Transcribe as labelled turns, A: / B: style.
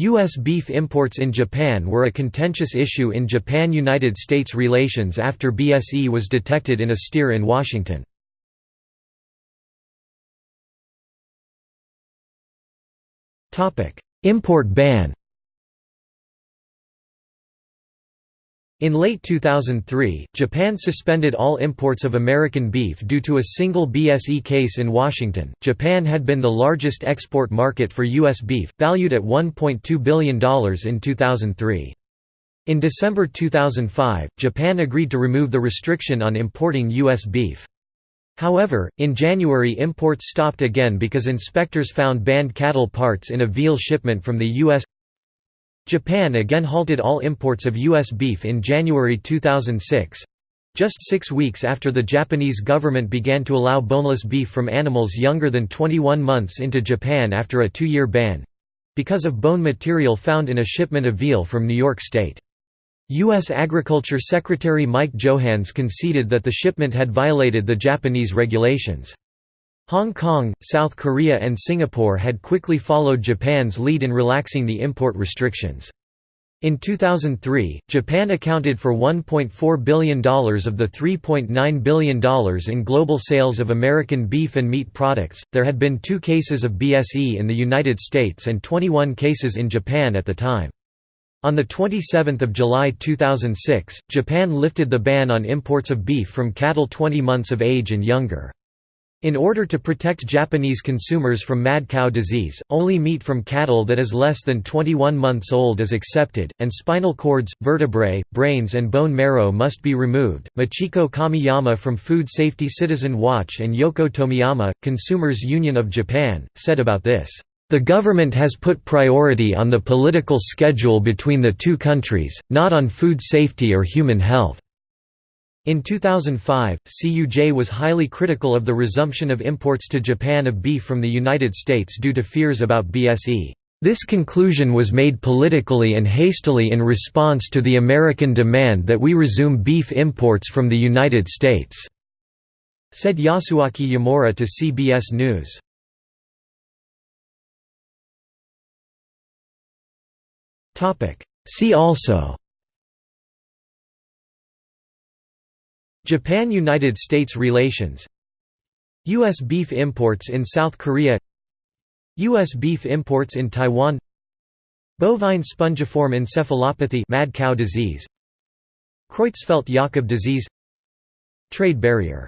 A: U.S. beef imports in Japan were a contentious issue in Japan–United States relations after BSE was detected in a steer in Washington. Import ban In late 2003, Japan suspended all imports of American beef due to a single BSE case in Washington. Japan had been the largest export market for U.S. beef, valued at $1.2 billion in 2003. In December 2005, Japan agreed to remove the restriction on importing U.S. beef. However, in January imports stopped again because inspectors found banned cattle parts in a veal shipment from the U.S. Japan again halted all imports of U.S. beef in January 2006 just six weeks after the Japanese government began to allow boneless beef from animals younger than 21 months into Japan after a two-year ban—because of bone material found in a shipment of veal from New York State. U.S. Agriculture Secretary Mike Johanns conceded that the shipment had violated the Japanese regulations. Hong Kong, South Korea and Singapore had quickly followed Japan's lead in relaxing the import restrictions. In 2003, Japan accounted for $1.4 billion of the $3.9 billion in global sales of American beef and meat products. There had been two cases of BSE in the United States and 21 cases in Japan at the time. On 27 July 2006, Japan lifted the ban on imports of beef from cattle 20 months of age and younger. In order to protect Japanese consumers from mad cow disease, only meat from cattle that is less than 21 months old is accepted, and spinal cords, vertebrae, brains, and bone marrow must be removed. Machiko Kamiyama from Food Safety Citizen Watch and Yoko Tomiyama, Consumers Union of Japan, said about this. The government has put priority on the political schedule between the two countries, not on food safety or human health. In 2005, CUJ was highly critical of the resumption of imports to Japan of beef from the United States due to fears about BSE. This conclusion was made politically and hastily in response to the American demand that we resume beef imports from the United States," said Yasuaki Yamaura to CBS News. See also Japan–United States relations U.S. beef imports in South Korea U.S. beef imports in Taiwan Bovine spongiform encephalopathy mad cow disease Creutzfeldt-Jakob disease Trade barrier